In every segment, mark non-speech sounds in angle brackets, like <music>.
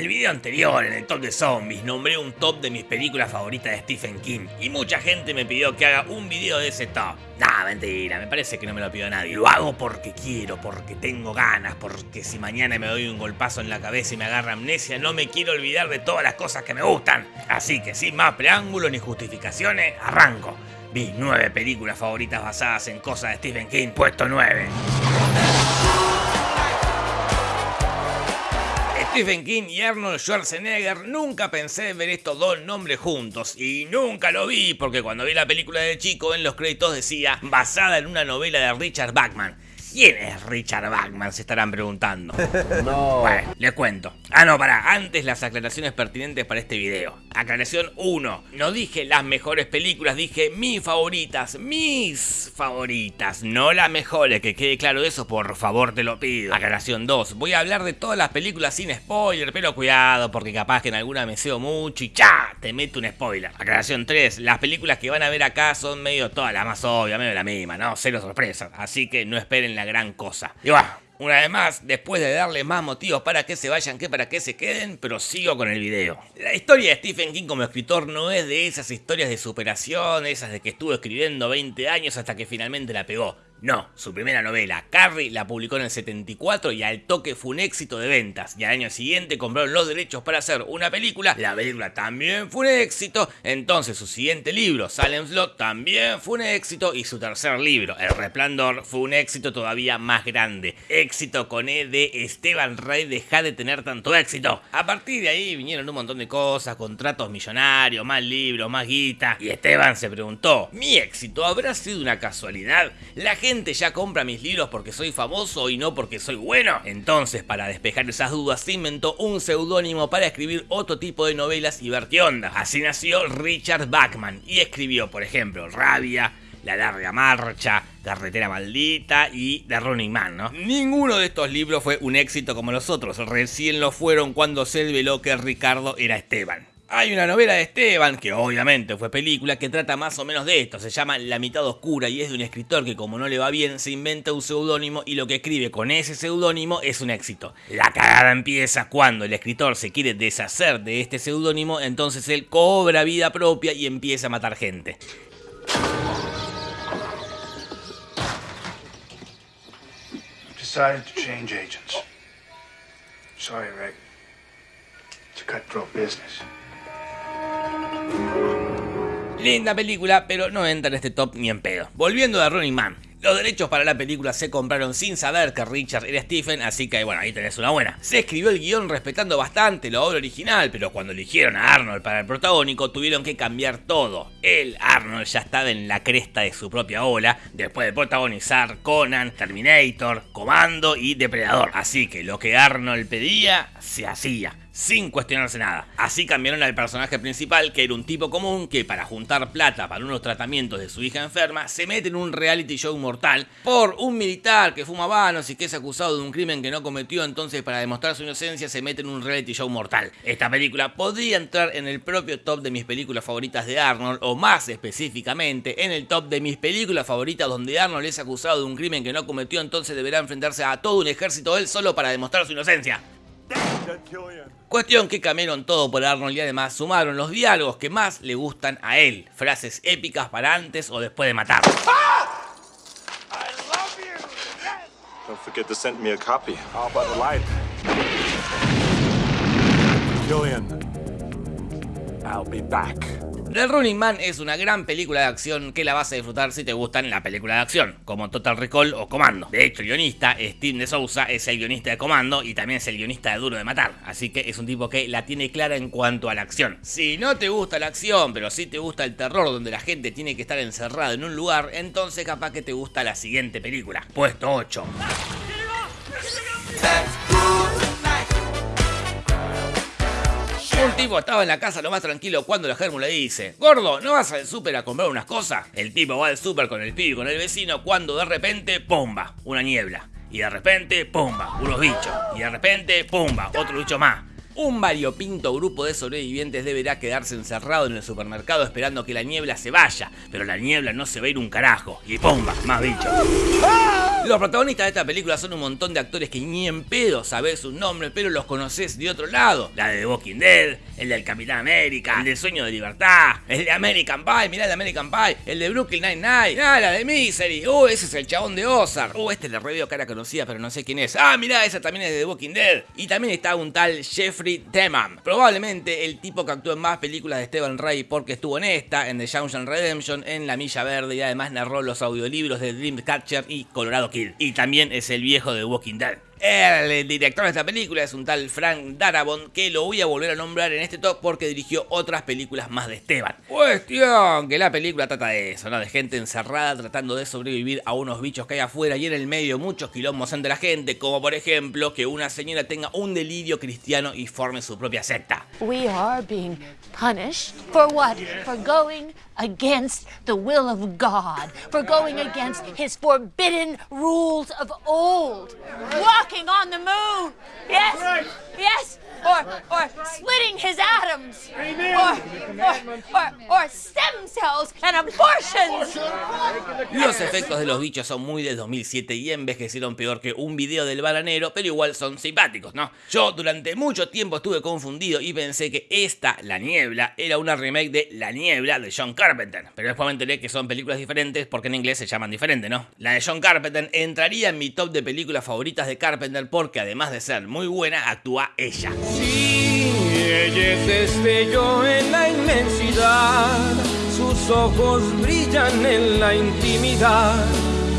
el video anterior, en el top de zombies, nombré un top de mis películas favoritas de Stephen King y mucha gente me pidió que haga un video de ese top. Nah, mentira, me parece que no me lo pidió nadie. Lo hago porque quiero, porque tengo ganas, porque si mañana me doy un golpazo en la cabeza y me agarra amnesia, no me quiero olvidar de todas las cosas que me gustan. Así que sin más preámbulos ni justificaciones, arranco. Mis nueve películas favoritas basadas en cosas de Stephen King, puesto 9. Stephen King y Arnold Schwarzenegger, nunca pensé ver estos dos nombres juntos y nunca lo vi porque cuando vi la película de chico en los créditos decía basada en una novela de Richard Bachman. ¿Quién es Richard Bachman? Se estarán preguntando. <laughs> No. Bueno, les cuento. Ah, no, para. Antes las aclaraciones pertinentes para este video. Aclaración 1. No dije las mejores películas, dije mis favoritas. Mis favoritas. No las mejores. Que quede claro eso, por favor, te lo pido. Aclaración 2. Voy a hablar de todas las películas sin spoiler, pero cuidado, porque capaz que en alguna me seo mucho y ¡cha! Te meto un spoiler. Aclaración 3. Las películas que van a ver acá son medio todas las más obvias, medio la misma, ¿no? Cero sorpresas. Así que no esperen la gran cosa. Y va. Una vez más, después de darle más motivos para que se vayan que para que se queden, prosigo con el video. La historia de Stephen King como escritor no es de esas historias de superación, esas de que estuvo escribiendo 20 años hasta que finalmente la pegó. No, su primera novela, Carrie, la publicó en el 74 y al toque fue un éxito de ventas. Y al año siguiente compraron los derechos para hacer una película. La película también fue un éxito. Entonces su siguiente libro, Salem Slot, también fue un éxito. Y su tercer libro, El Resplandor, fue un éxito todavía más grande. Éxito con E de Esteban Rey, deja de tener tanto éxito. A partir de ahí vinieron un montón de cosas, contratos millonarios, más libros, más guita. Y Esteban se preguntó, ¿mi éxito habrá sido una casualidad? La gente ya compra mis libros porque soy famoso y no porque soy bueno. Entonces, para despejar esas dudas, se inventó un seudónimo para escribir otro tipo de novelas y ver qué onda. Así nació Richard Bachman y escribió, por ejemplo, Rabia, La Larga Marcha, Carretera Maldita y The Running Man, ¿no? Ninguno de estos libros fue un éxito como los otros, recién lo fueron cuando se reveló que Ricardo era Esteban. Hay una novela de Esteban, que obviamente fue película, que trata más o menos de esto. Se llama La mitad oscura y es de un escritor que como no le va bien se inventa un seudónimo y lo que escribe con ese seudónimo es un éxito. La cagada empieza cuando el escritor se quiere deshacer de este seudónimo, entonces él cobra vida propia y empieza a matar gente. Decided to change. Sorry, Rick. It's a cutthroat business. Linda película, pero no entra en este top ni en pedo. Volviendo a Running Man. Los derechos para la película se compraron sin saber que Richard era Stephen, así que bueno, ahí tenés una buena. Se escribió el guion respetando bastante la obra original, pero cuando eligieron a Arnold para el protagónico tuvieron que cambiar todo. Él, Arnold, ya estaba en la cresta de su propia ola, después de protagonizar Conan, Terminator, Comando y Depredador. Así que lo que Arnold pedía, se hacía sin cuestionarse nada. Así cambiaron al personaje principal, que era un tipo común que para juntar plata para unos tratamientos de su hija enferma, se mete en un reality show mortal por un militar que fuma vanos y que es acusado de un crimen que no cometió, entonces para demostrar su inocencia se mete en un reality show mortal. Esta película podría entrar en el propio top de mis películas favoritas de Arnold, o más específicamente en el top de mis películas favoritas donde Arnold es acusado de un crimen que no cometió, entonces deberá enfrentarse a todo un ejército él solo para demostrar su inocencia. Cuestión que cambiaron todo por Arnold y además sumaron los diálogos que más le gustan a él. Frases épicas para antes o después de matar. Don't forget to send me a copy. How about the light? Killian, I'll be back. The Running Man es una gran película de acción que la vas a disfrutar si te gustan la película de acción, como Total Recall o Comando. De hecho, el guionista, Steve de Sousa, es el guionista de Comando y también es el guionista de Duro de Matar, así que es un tipo que la tiene clara en cuanto a la acción. Si no te gusta la acción, pero sí te gusta el terror donde la gente tiene que estar encerrada en un lugar, entonces capaz que te gusta la siguiente película. Puesto 8. Un tipo estaba en la casa lo más tranquilo cuando la germu le dice Gordo, ¿no vas al súper a comprar unas cosas? El tipo va al súper con el pibe y con el vecino cuando de repente, ¡pumba! Una niebla. Y de repente, ¡pumba! Unos bichos. Y de repente, ¡pumba! Otro bicho más. Un variopinto grupo de sobrevivientes deberá quedarse encerrado en el supermercado esperando que la niebla se vaya, pero la niebla no se va a ir un carajo. Y ¡pumba! Más bichos. Los protagonistas de esta película son un montón de actores que ni en pedo sabés sus nombres, pero los conoces de otro lado. La de The Walking Dead, el del Capitán América, el del Sueño de Libertad, el de American Pie, mirá el de American Pie, el de Brooklyn Nine-Nine, la de Misery, uh, ese es el chabón de Ozark, uh, este le reveo cara conocida pero no sé quién es, ah, mirá, esa también es de The Walking Dead, y también está un tal Jeffrey Probablemente el tipo que actuó en más películas de Stephen Ray porque estuvo en esta, en The Shawshank Redemption, en La Milla Verde y además narró los audiolibros de Dreamcatcher y Colorado Kill, y también es el viejo de Walking Dead. El director de esta película es un tal Frank Darabont que lo voy a volver a nombrar en este top porque dirigió otras películas más de Esteban. Cuestión que la película trata de eso, ¿no? De gente encerrada tratando de sobrevivir a unos bichos que hay afuera y en el medio muchos quilombos entre la gente, como por ejemplo que una señora tenga un delirio cristiano y forme su propia secta. We are being punished for what? For going against the will of God, for going against his forbidden rules of old. Walking on the moon. Yes. Yes. Or, or splitting his atoms. Or, or, or, or stem cells and abortions. Los efectos de los bichos son muy del 2007 y envejecieron peor que un video del baranero, pero igual son simpáticos, ¿no? Yo durante mucho tiempo estuve confundido y pensé que esta, La Niebla, era una remake de La Niebla de John Carpenter, pero después me enteré que son películas diferentes porque en inglés se llaman diferente, ¿no? La de John Carpenter entraría en mi top de películas favoritas de Carpenter porque además de ser muy buena, actúa ella. Sí, ella es destello en la inmensidad, sus ojos brillan en la intimidad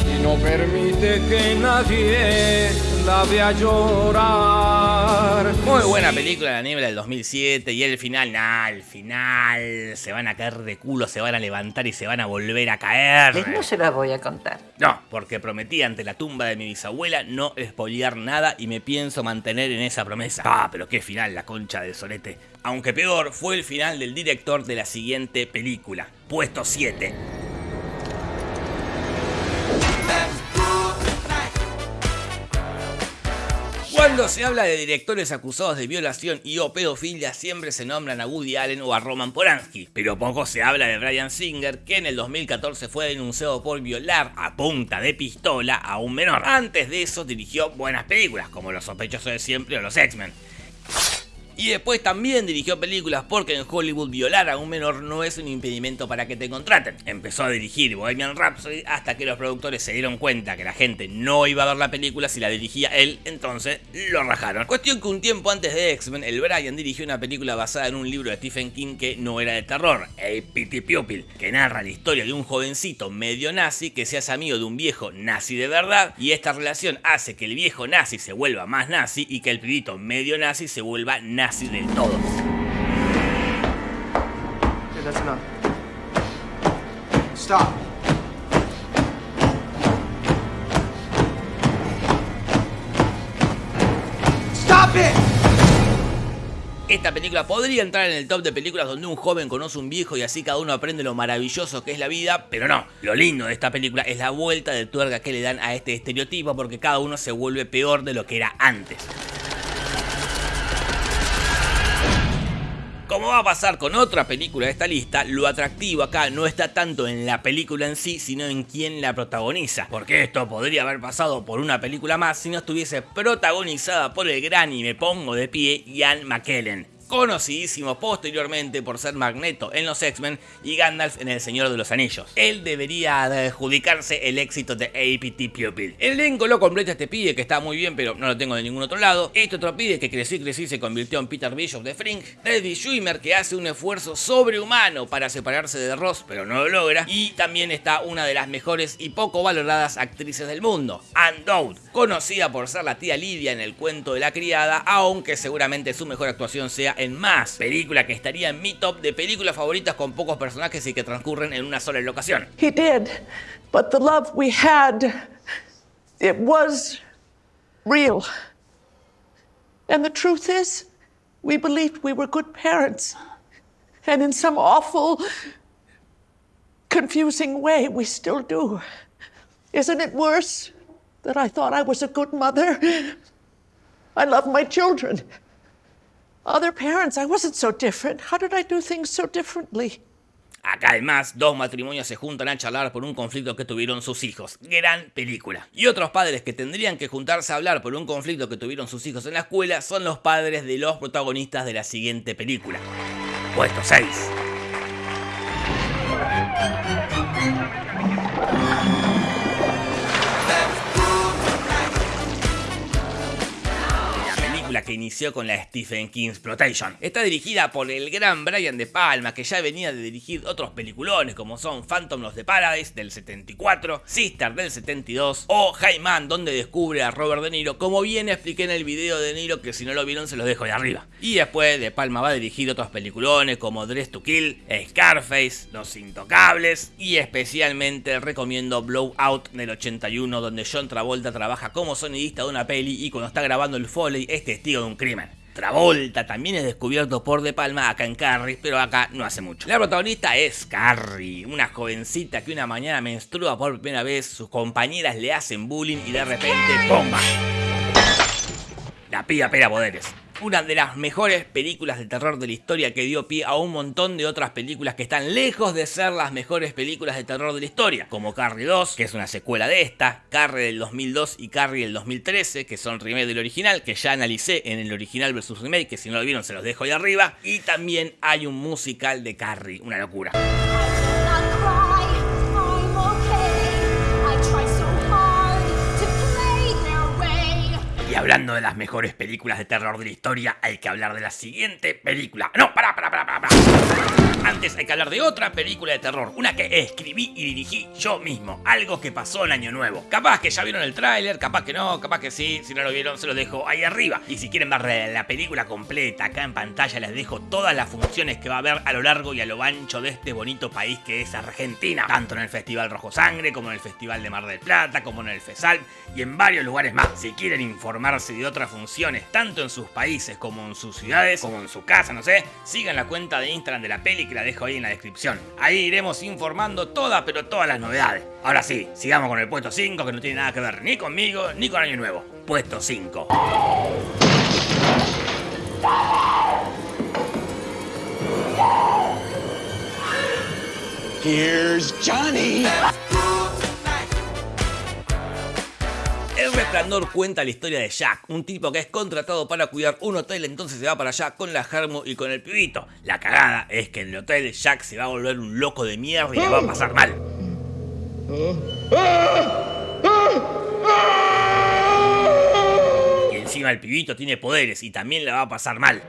y no permite que nadie la vea llorar. Muy buena película La Niebla del 2007 y el final, nah, el final se van a caer de culo, se van a levantar y se van a volver a caer. No se la voy a contar. No, porque prometí ante la tumba de mi bisabuela no spoilear nada y me pienso mantener en esa promesa. Ah, pero qué final, la concha del solete. Aunque peor fue el final del director de la siguiente película, puesto 7. Cuando se habla de directores acusados de violación y o pedofilia siempre se nombran a Woody Allen o a Roman Polanski, pero poco se habla de Brian Singer que en el 2014 fue denunciado por violar a punta de pistola a un menor. Antes de eso dirigió buenas películas como Los sospechosos de siempre o Los X-Men. Y después también dirigió películas porque en Hollywood violar a un menor no es un impedimento para que te contraten. Empezó a dirigir Bohemian Rhapsody hasta que los productores se dieron cuenta que la gente no iba a ver la película si la dirigía él, entonces lo rajaron. Cuestión que un tiempo antes de X-Men, el Brian dirigió una película basada en un libro de Stephen King que no era de terror, A Pity Pupil, que narra la historia de un jovencito medio nazi que se hace amigo de un viejo nazi de verdad y esta relación hace que el viejo nazi se vuelva más nazi y que el pibito medio nazi se vuelva nazi del todo. Dude, that's enough. Stop. Stop it! Esta película podría entrar en el top de películas donde un joven conoce a un viejo y así cada uno aprende lo maravilloso que es la vida, pero no. Lo lindo de esta película es la vuelta de tuerca que le dan a este estereotipo porque cada uno se vuelve peor de lo que era antes. Como va a pasar con otra película de esta lista, lo atractivo acá no está tanto en la película en sí, sino en quién la protagoniza. Porque esto podría haber pasado por una película más si no estuviese protagonizada por el gran y me pongo de pie Ian McKellen conocidísimo posteriormente por ser Magneto en los X-Men y Gandalf en El Señor de los Anillos. Él debería adjudicarse el éxito de APT Pupil. El elenco lo completa este pibe que está muy bien pero no lo tengo de ningún otro lado. Este otro pibe que crecí crecí se convirtió en Peter Bishop de Frink. David Schwimmer que hace un esfuerzo sobrehumano para separarse de Ross pero no lo logra. Y también está una de las mejores y poco valoradas actrices del mundo, Anne conocida por ser la tía Lidia en el cuento de la criada, aunque seguramente su mejor actuación sea en Más, película que estaría en mi top de películas favoritas con pocos personajes y que transcurren en una sola locación. He did. But the love we had, it was real. And the truth is, we believed we were good parents. And in some awful, confusing way, we still do. Isn't it worse that I thought I was a good mother? I love my children. Other parents. I wasn't so different. How did I do things so? Acá además, dos matrimonios se juntan a charlar por un conflicto que tuvieron sus hijos. Gran película. Y otros padres que tendrían que juntarse a hablar por un conflicto que tuvieron sus hijos en la escuela son los padres de los protagonistas de la siguiente película. Puesto 6. Que inició con la Stephen King Exploitation. Está dirigida por el gran Brian De Palma, que ya venía de dirigir otros peliculones como son Phantom of the Paradise del 74, Sister del 72 o Jaiman, donde descubre a Robert De Niro, como bien expliqué en el video de Niro, que si no lo vieron se los dejo de arriba. Y después De Palma va a dirigir otros peliculones como Dress to Kill, Scarface, Los Intocables y especialmente recomiendo Blowout del 81, donde John Travolta trabaja como sonidista de una peli y cuando está grabando el Foley este de un crimen. Travolta también es descubierto por De Palma acá en Carrie, pero acá no hace mucho. La protagonista es Carrie, una jovencita que una mañana menstrua por primera vez, sus compañeras le hacen bullying y de repente ¡bomba! La pilla pera poderes una de las mejores películas de terror de la historia que dio pie a un montón de otras películas que están lejos de ser las mejores películas de terror de la historia, como Carrie 2, que es una secuela de esta, Carrie del 2002 y Carrie del 2013, que son remake del original, que ya analicé en el original versus remake, que si no lo vieron se los dejo ahí arriba, y también hay un musical de Carrie, una locura. De las mejores películas de terror de la historia, hay que hablar de la siguiente película. No, pará, pará, pará, pará. Antes hay que hablar de otra película de terror, una que escribí y dirigí yo mismo, algo que pasó en Año Nuevo. Capaz que ya vieron el tráiler, capaz que no, capaz que sí, si no lo vieron se lo dejo ahí arriba. Y si quieren ver la película completa acá en pantalla les dejo todas las funciones que va a haber a lo largo y a lo ancho de este bonito país que es Argentina. Tanto en el Festival Rojo Sangre, como en el Festival de Mar del Plata, como en el FESAL y en varios lugares más. Si quieren informarse de otras funciones, tanto en sus países como en sus ciudades, como en su casa, no sé, sigan la cuenta de Instagram de la peli que la dejo ahí en la descripción. Ahí iremos informando todas, pero todas las novedades. Ahora sí, sigamos con el puesto 5 que no tiene nada que ver ni conmigo ni con Año Nuevo. Puesto 5. Here's Johnny. Resplandor cuenta la historia de Jack, un tipo que es contratado para cuidar un hotel, entonces se va para allá con la Germo y con el pibito. La cagada es que en el hotel Jack se va a volver un loco de mierda y le va a pasar mal. Y encima el pibito tiene poderes y también le va a pasar mal.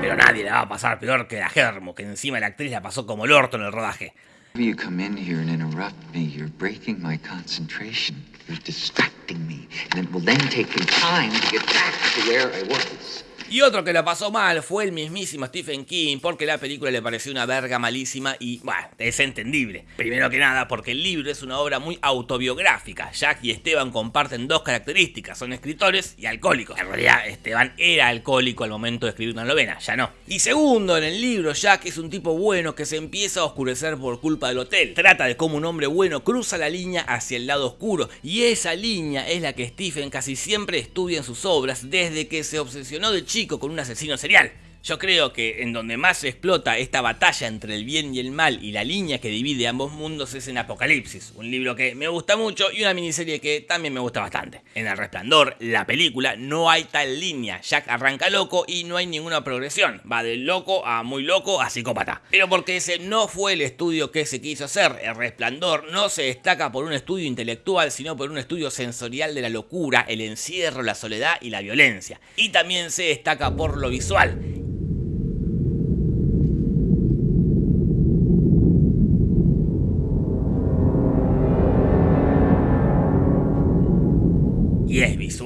Pero nadie le va a pasar peor que la Germo, que encima la actriz la pasó como el orto en el rodaje. You come in here and interrupt me. You're breaking my concentration. You're distracting me. And it will then take me time to get back to where I was. Y otro que la pasó mal fue el mismísimo Stephen King, porque la película le pareció una verga malísima y, bueno, es entendible. Primero que nada, porque el libro es una obra muy autobiográfica. Jack y Esteban comparten dos características, son escritores y alcohólicos. En realidad, Esteban era alcohólico al momento de escribir una novena, ya no. Y segundo, en el libro, Jack es un tipo bueno que se empieza a oscurecer por culpa del hotel. Trata de cómo un hombre bueno cruza la línea hacia el lado oscuro, y esa línea es la que Stephen casi siempre estudia en sus obras desde que se obsesionó de chico con un asesino serial. Yo creo que en donde más se explota esta batalla entre el bien y el mal y la línea que divide ambos mundos es en Apocalipsis, un libro que me gusta mucho y una miniserie que también me gusta bastante. En El Resplandor, la película, no hay tal línea, Jack arranca loco y no hay ninguna progresión, va de loco a muy loco a psicópata. Pero porque ese no fue el estudio que se quiso hacer, El Resplandor no se destaca por un estudio intelectual, sino por un estudio sensorial de la locura, el encierro, la soledad y la violencia. Y también se destaca por lo visual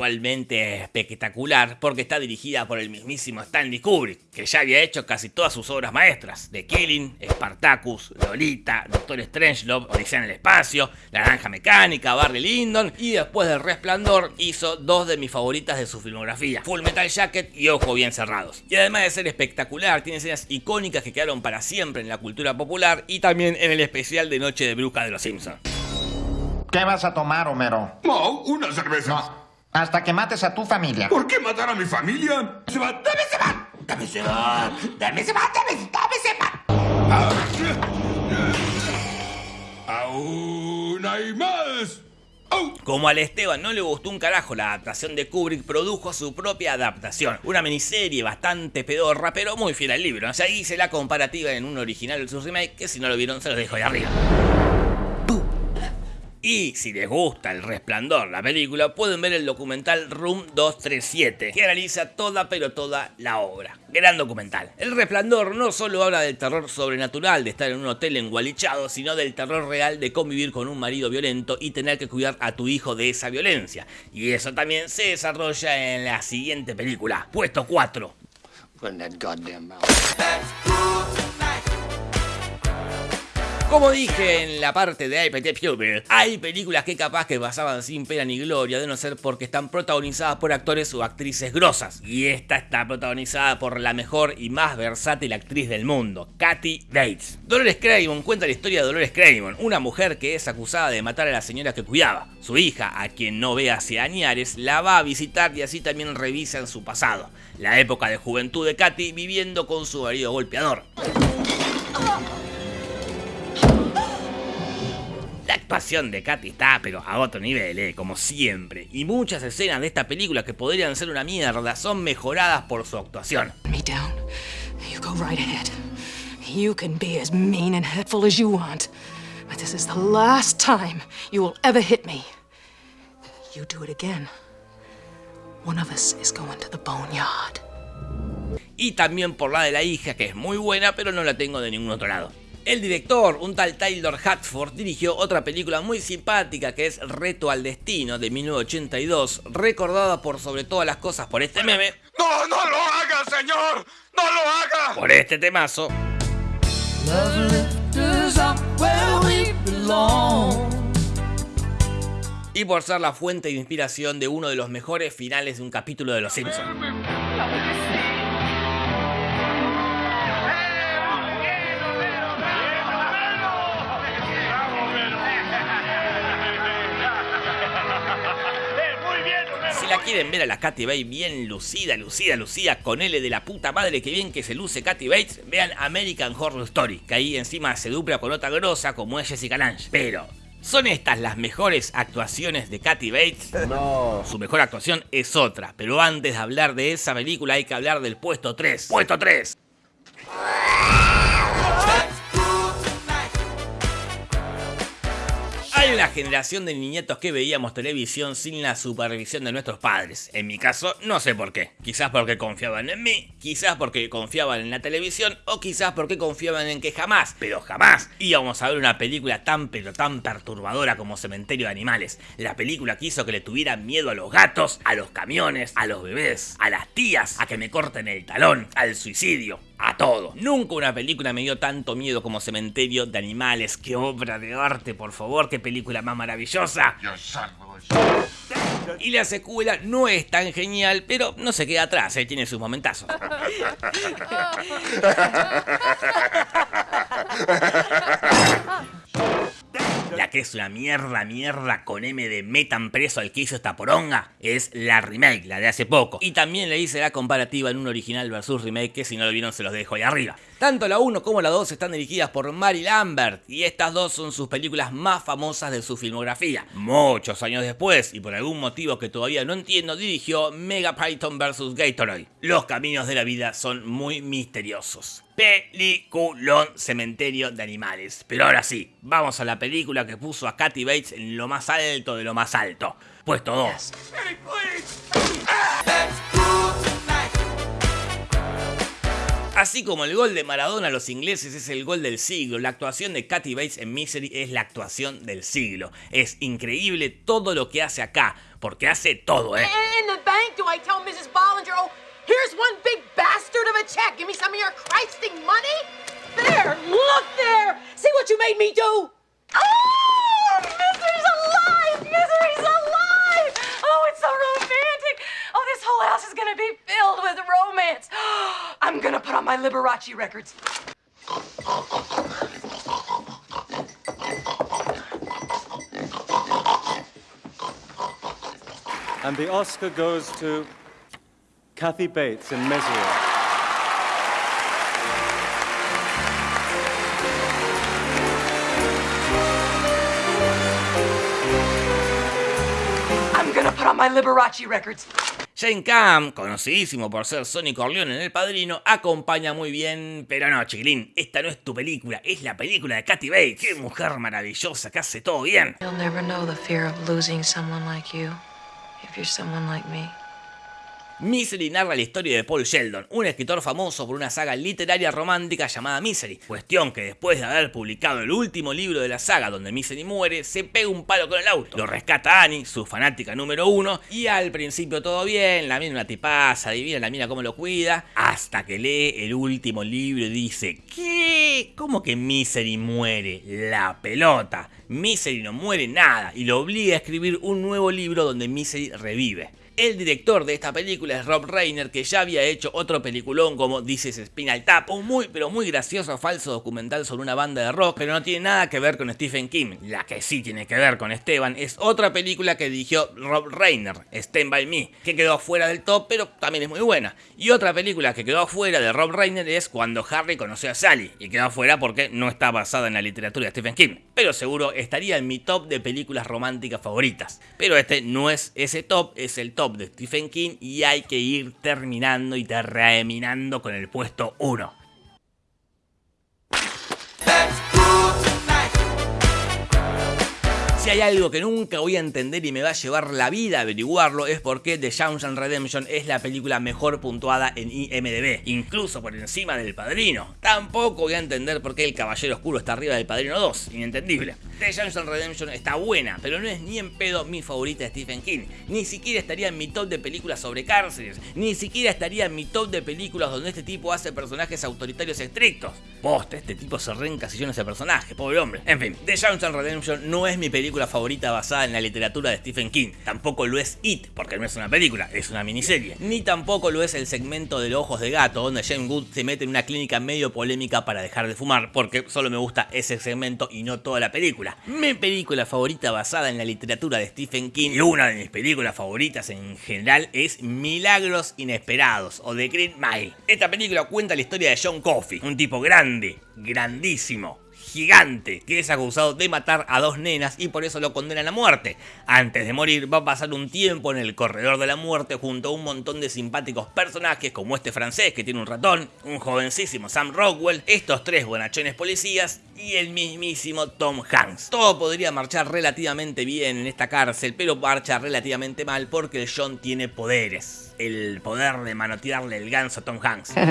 visualmente espectacular porque está dirigida por el mismísimo Stanley Kubrick, que ya había hecho casi todas sus obras maestras, The Killing, Spartacus, Lolita, Doctor Strangelove, Odisea en el Espacio, La Naranja Mecánica, Barry Lyndon, y después del Resplandor hizo dos de mis favoritas de su filmografía, Full Metal Jacket y Ojo Bien Cerrados. Y además de ser espectacular, tiene escenas icónicas que quedaron para siempre en la cultura popular y también en el especial de Noche de Bruja de los Simpsons. ¿Qué vas a tomar, Homero? Oh, una cerveza. No, Hasta que mates a tu familia. ¿Por qué matar a mi familia? ¡Se va! ¡Dame ese man! ¡Dame ese man! ¡Dame ese man! ¡Dame, dame ese man! Ah, ¡Aún hay más! Como al Esteban no le gustó un carajo la adaptación de Kubrick, produjo su propia adaptación. Una miniserie bastante pedorra, pero muy fiel al libro. O sea, hice la comparativa en un original versus remake, que si no lo vieron se los dejo de arriba. Y si les gusta El Resplandor, la película, pueden ver el documental Room 237, que analiza toda pero toda la obra. Gran documental. El Resplandor no solo habla del terror sobrenatural de estar en un hotel engualichado, sino del terror real de convivir con un marido violento y tener que cuidar a tu hijo de esa violencia. Y eso también se desarrolla en la siguiente película, puesto 4. Como dije en la parte de IPT Puber, hay películas que capaz que pasaban sin pena ni gloria de no ser porque están protagonizadas por actores o actrices grosas. Y esta está protagonizada por la mejor y más versátil actriz del mundo, Kathy Bates. Dolores Craven cuenta la historia de Dolores Craven, una mujer que es acusada de matar a la señora que cuidaba. Su hija, a quien no ve hace añares, la va a visitar y así también revisa en su pasado. La época de juventud de Kathy viviendo con su marido golpeador. Actuación de Katy está, pero a otro nivel, eh, como siempre. Y muchas escenas de esta película que podrían ser una mierda son mejoradas por su actuación. Me down. You go right ahead. You can be as mean and hurtful as you want. But this is the last time you will ever hit me. You do it again. One of us is going to the boneyard. Y también por la de la hija, que es muy buena, pero no la tengo de ningún otro lado. El director, un tal Taylor Hatford, dirigió otra película muy simpática que es Reto al Destino de 1982, recordada por sobre todas las cosas por este meme. ¡No, no lo haga, señor! ¡No lo haga! Por este temazo. Y por ser la fuente de inspiración de uno de los mejores finales de un capítulo de Los Simpsons. Quieren ver a la Katy Bates bien lucida, lucida, lucida, con L de la puta madre que bien que se luce Katy Bates, vean American Horror Story, que ahí encima se dupla con otra grosa como es Jessica Lange. Pero, ¿son estas las mejores actuaciones de Katy Bates? No. Su mejor actuación es otra, pero antes de hablar de esa película hay que hablar del puesto 3. ¡Puesto 3! Una generación de niñetos que veíamos televisión sin la supervisión de nuestros padres. En mi caso, no sé por qué. Quizás porque confiaban en mí, quizás porque confiaban en la televisión o quizás porque confiaban en que jamás, pero jamás, íbamos a ver una película tan pero tan perturbadora como Cementerio de Animales. La película que hizo que le tuvieran miedo a los gatos, a los camiones, a los bebés, a las tías, a que me corten el talón, al suicidio a todo. Nunca una película me dio tanto miedo como Cementerio de Animales. ¡Qué obra de arte, por favor! ¡Qué película más maravillosa! Y la secuela no es tan genial, pero no se queda atrás, ¿eh? tiene sus momentazos. <laughs> La que es una mierda, mierda con M de metan preso al que hizo esta poronga es la remake, la de hace poco. Y también le hice la comparativa en un original versus remake que si no lo vieron se los dejo ahí arriba. Tanto la 1 como la 2 están dirigidas por Mary Lambert y estas dos son sus películas más famosas de su filmografía. Muchos años después, y por algún motivo que todavía no entiendo, dirigió Mega Python vs. Gatorade. Los caminos de la vida son muy misteriosos. Peliculón Cementerio de Animales. Pero ahora sí, vamos a la película que puso a Kathy Bates en lo más alto de lo más alto. Puesto 2. Así como el gol de Maradona a los ingleses es el gol del siglo, la actuación de Kathy Bates en Misery es la actuación del siglo. Es increíble todo lo que hace acá, porque hace todo, ¿eh? In the bank, do I tell Mrs. Bollinger, oh, here's one big bastard of a check. Give me some of your Christing money. There, look there. See what you made me do? Oh, Misery's alive! Misery's alive! Oh, it's so romantic. This whole house is gonna be filled with romance. <gasps> I'm gonna put on my Liberace records. And the Oscar goes to Kathy Bates in Misery. I'm gonna put on my Liberace records. Jane Cam, conocidísimo por ser Sonny Corleone en El Padrino, acompaña muy bien, pero no, chiquilín, esta no es tu película, es la película de Kathy Bates. Qué mujer maravillosa que hace todo bien. You'll never know the fear of losing someone like you if you're someone like me. Misery narra la historia de Paul Sheldon, un escritor famoso por una saga literaria romántica llamada Misery. Cuestión que después de haber publicado el último libro de la saga donde Misery muere, se pega un palo con el auto. Lo rescata Annie, su fanática número uno, y al principio todo bien, la mina una tipaza, adivina la mina cómo lo cuida, hasta que lee el último libro y dice, ¿qué? ¿Cómo que Misery muere? La pelota. Misery no muere nada y lo obliga a escribir un nuevo libro donde Misery revive. El director de esta película es Rob Reiner, que ya había hecho otro peliculón como Dices Spinal Tap, un muy pero muy gracioso falso documental sobre una banda de rock, pero no tiene nada que ver con Stephen King. La que sí tiene que ver con Esteban es otra película que dirigió Rob Reiner, Stand By Me, que quedó fuera del top, pero también es muy buena. Y otra película que quedó fuera de Rob Reiner es Cuando Harry conoció a Sally, y quedó fuera porque no está basada en la literatura de Stephen King, pero seguro estaría en mi top de películas románticas favoritas. Pero este no es ese top, es el top de Stephen King y hay que ir terminando y terminando con el puesto 1. Si hay algo que nunca voy a entender y me va a llevar la vida a averiguarlo es por qué The Shawshank Redemption es la película mejor puntuada en IMDb, incluso por encima del Padrino. Tampoco voy a entender por qué El Caballero Oscuro está arriba del Padrino 2, inentendible. The Shawshank Redemption está buena, pero no es ni en pedo mi favorita de Stephen King. Ni siquiera estaría en mi top de películas sobre cárceles, ni siquiera estaría en mi top de películas donde este tipo hace personajes autoritarios estrictos. Posta, este tipo se reencasilló en ese personaje, pobre hombre. En fin, The Shawshank Redemption no es mi película favorita basada en la literatura de Stephen King. Tampoco lo es It, porque no es una película, es una miniserie. Ni tampoco lo es el segmento de los ojos de gato, donde James Wood se mete en una clínica medio polémica para dejar de fumar, porque solo me gusta ese segmento y no toda la película. Mi película favorita basada en la literatura de Stephen King y una de mis películas favoritas en general es Milagros Inesperados o The Green Mile. Esta película cuenta la historia de John Coffey, un tipo grande, grandísimo, gigante que es acusado de matar a dos nenas y por eso lo condenan a muerte. Antes de morir va a pasar un tiempo en el corredor de la muerte junto a un montón de simpáticos personajes como este francés que tiene un ratón, un jovencísimo Sam Rockwell, estos tres buenachones policías y el mismísimo Tom Hanks. Todo podría marchar relativamente bien en esta cárcel, pero marcha relativamente mal porque el John tiene poderes. El poder de manotearle el ganso a Tom Hanks. <laughs>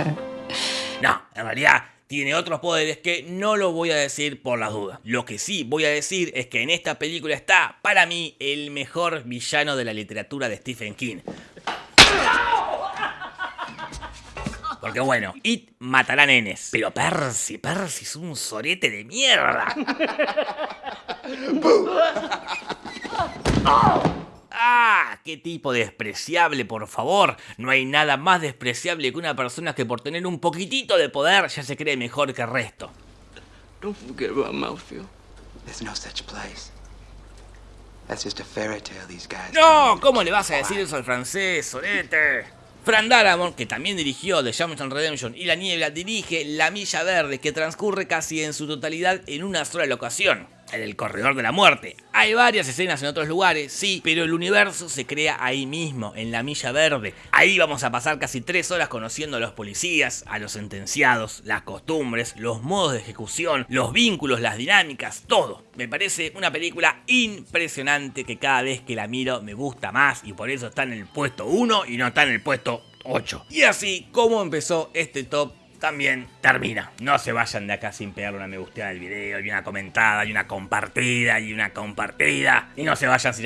No, en realidad tiene otros poderes que no lo voy a decir por las dudas. Lo que sí voy a decir es que en esta película está, para mí, el mejor villano de la literatura de Stephen King. Porque bueno, It matará nenes. Pero Percy, Percy es un sorete de mierda. <laughs> ¡Ah! ¡Qué tipo despreciable, por favor! No hay nada más despreciable que una persona que por tener un poquitito de poder ya se cree mejor que el resto. Don't forget about Mouthfield. There's no such place. That's just a fairy tale these guys. ¡No! ¿Cómo le vas a decir eso al francés, sorete? Fran Darabont, que también dirigió The Shawshank Redemption y La Niebla, dirige La Milla Verde, que transcurre casi en su totalidad en una sola locación, en el Corredor de la Muerte. Hay varias escenas en otros lugares, sí, pero el universo se crea ahí mismo, en La Milla Verde. Ahí vamos a pasar casi tres horas conociendo a los policías, a los sentenciados, las costumbres, los modos de ejecución, los vínculos, las dinámicas, todo. Me parece una película impresionante que cada vez que la miro me gusta más y por eso está en el puesto 1 y no está en el puesto 8. Y así como empezó este top también termina. No se vayan de acá sin pegarle una me gusteada al video, y una comentada, y una compartida, y una compartida. Y no se vayan sin hacer